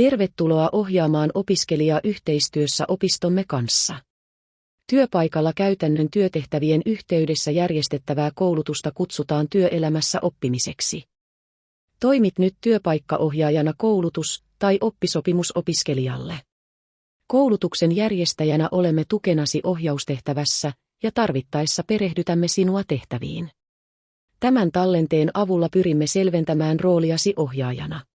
Tervetuloa ohjaamaan opiskelijaa yhteistyössä opistomme kanssa. Työpaikalla käytännön työtehtävien yhteydessä järjestettävää koulutusta kutsutaan työelämässä oppimiseksi. Toimit nyt työpaikkaohjaajana koulutus- tai oppisopimusopiskelijalle. Koulutuksen järjestäjänä olemme tukenasi ohjaustehtävässä ja tarvittaessa perehdytämme sinua tehtäviin. Tämän tallenteen avulla pyrimme selventämään rooliasi ohjaajana.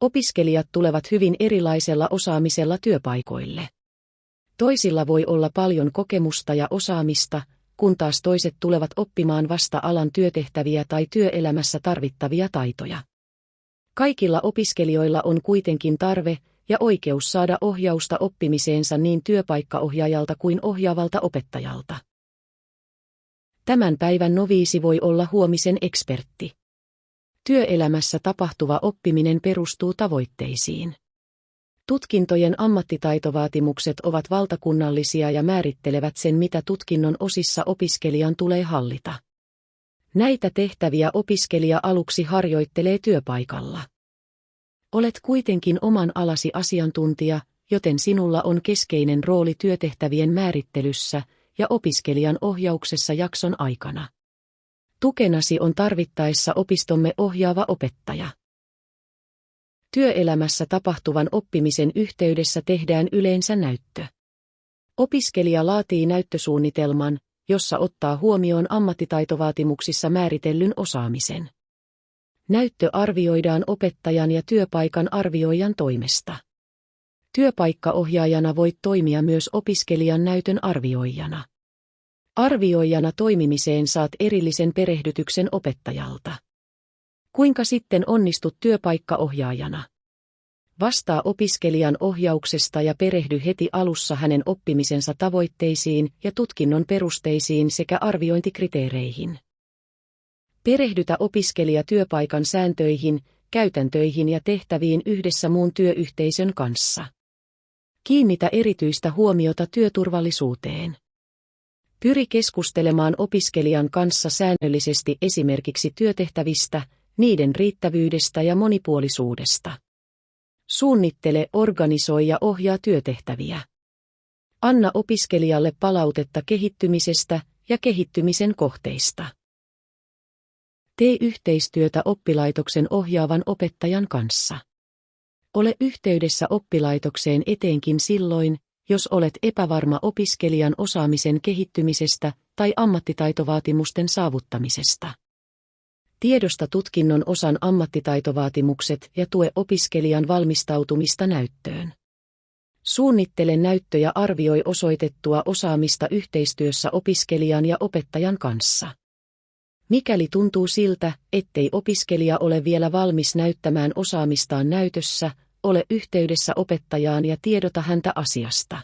Opiskelijat tulevat hyvin erilaisella osaamisella työpaikoille. Toisilla voi olla paljon kokemusta ja osaamista, kun taas toiset tulevat oppimaan vasta alan työtehtäviä tai työelämässä tarvittavia taitoja. Kaikilla opiskelijoilla on kuitenkin tarve ja oikeus saada ohjausta oppimiseensa niin työpaikkaohjaajalta kuin ohjaavalta opettajalta. Tämän päivän noviisi voi olla huomisen ekspertti. Työelämässä tapahtuva oppiminen perustuu tavoitteisiin. Tutkintojen ammattitaitovaatimukset ovat valtakunnallisia ja määrittelevät sen, mitä tutkinnon osissa opiskelijan tulee hallita. Näitä tehtäviä opiskelija aluksi harjoittelee työpaikalla. Olet kuitenkin oman alasi asiantuntija, joten sinulla on keskeinen rooli työtehtävien määrittelyssä ja opiskelijan ohjauksessa jakson aikana. Tukenasi on tarvittaessa opistomme ohjaava opettaja. Työelämässä tapahtuvan oppimisen yhteydessä tehdään yleensä näyttö. Opiskelija laatii näyttösuunnitelman, jossa ottaa huomioon ammattitaitovaatimuksissa määritellyn osaamisen. Näyttö arvioidaan opettajan ja työpaikan arvioijan toimesta. Työpaikkaohjaajana voit toimia myös opiskelijan näytön arvioijana. Arvioijana toimimiseen saat erillisen perehdytyksen opettajalta. Kuinka sitten onnistut työpaikkaohjaajana? Vastaa opiskelijan ohjauksesta ja perehdy heti alussa hänen oppimisensa tavoitteisiin ja tutkinnon perusteisiin sekä arviointikriteereihin. Perehdytä opiskelija työpaikan sääntöihin, käytäntöihin ja tehtäviin yhdessä muun työyhteisön kanssa. Kiinnitä erityistä huomiota työturvallisuuteen. Pyri keskustelemaan opiskelijan kanssa säännöllisesti esimerkiksi työtehtävistä, niiden riittävyydestä ja monipuolisuudesta. Suunnittele, organisoi ja ohjaa työtehtäviä. Anna opiskelijalle palautetta kehittymisestä ja kehittymisen kohteista. Tee yhteistyötä oppilaitoksen ohjaavan opettajan kanssa. Ole yhteydessä oppilaitokseen etenkin silloin, jos olet epävarma opiskelijan osaamisen kehittymisestä tai ammattitaitovaatimusten saavuttamisesta. Tiedosta tutkinnon osan ammattitaitovaatimukset ja tue opiskelijan valmistautumista näyttöön. Suunnittele näyttö ja arvioi osoitettua osaamista yhteistyössä opiskelijan ja opettajan kanssa. Mikäli tuntuu siltä, ettei opiskelija ole vielä valmis näyttämään osaamistaan näytössä, ole yhteydessä opettajaan ja tiedota häntä asiasta.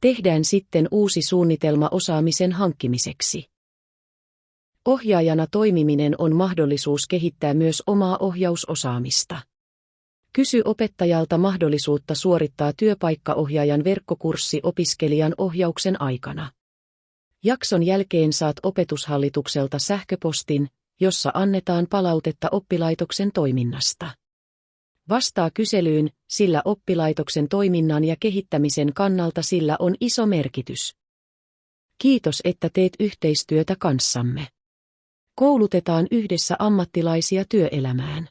Tehdään sitten uusi suunnitelma osaamisen hankkimiseksi. Ohjaajana toimiminen on mahdollisuus kehittää myös omaa ohjausosaamista. Kysy opettajalta mahdollisuutta suorittaa työpaikkaohjaajan verkkokurssi opiskelijan ohjauksen aikana. Jakson jälkeen saat opetushallitukselta sähköpostin, jossa annetaan palautetta oppilaitoksen toiminnasta. Vastaa kyselyyn, sillä oppilaitoksen toiminnan ja kehittämisen kannalta sillä on iso merkitys. Kiitos, että teet yhteistyötä kanssamme. Koulutetaan yhdessä ammattilaisia työelämään.